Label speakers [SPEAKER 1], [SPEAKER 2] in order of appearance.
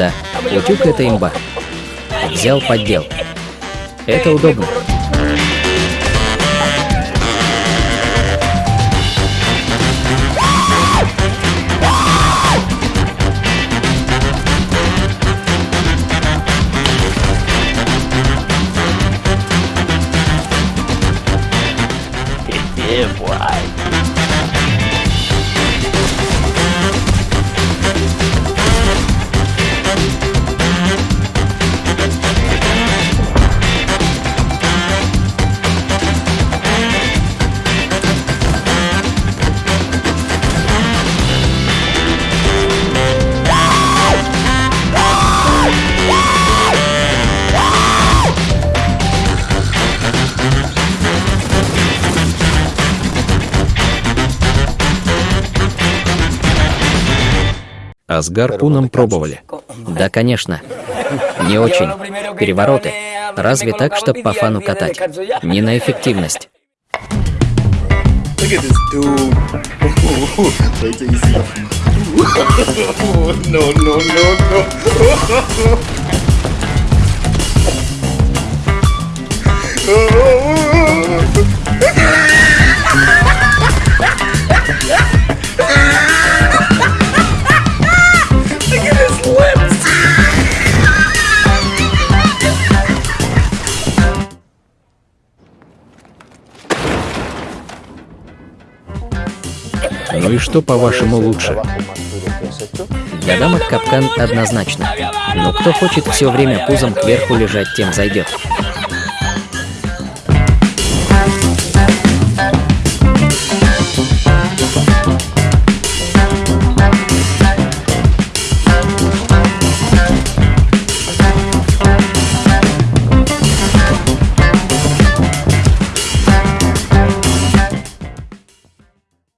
[SPEAKER 1] Да, утюг это имба. Взял поддел. Это удобно.
[SPEAKER 2] А с гарпуном пробовали.
[SPEAKER 1] Да, конечно. Не очень. Перевороты. Разве так, чтобы по фану катать? Не на эффективность.
[SPEAKER 2] Ну и что, по-вашему, лучше?
[SPEAKER 1] Для дамок капкан однозначно. Но кто хочет все время пузом кверху лежать, тем зайдет.